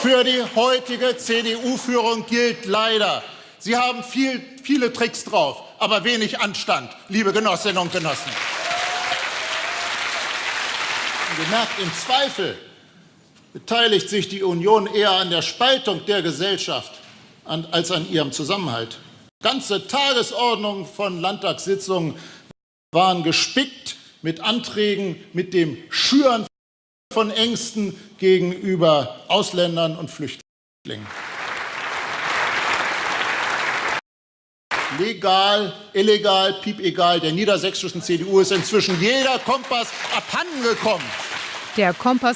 für die heutige CDU-Führung gilt leider. Sie haben viel, viele Tricks drauf, aber wenig Anstand, liebe Genossinnen und Genossen. Gemerkt, im Zweifel beteiligt sich die Union eher an der Spaltung der Gesellschaft als an ihrem Zusammenhalt. Ganze Tagesordnungen von Landtagssitzungen waren gespickt mit Anträgen mit dem Schüren von Ängsten gegenüber Ausländern und Flüchtlingen. Legal, illegal, piepegal, der niedersächsischen CDU ist inzwischen jeder Kompass abhandengekommen. Der Kompass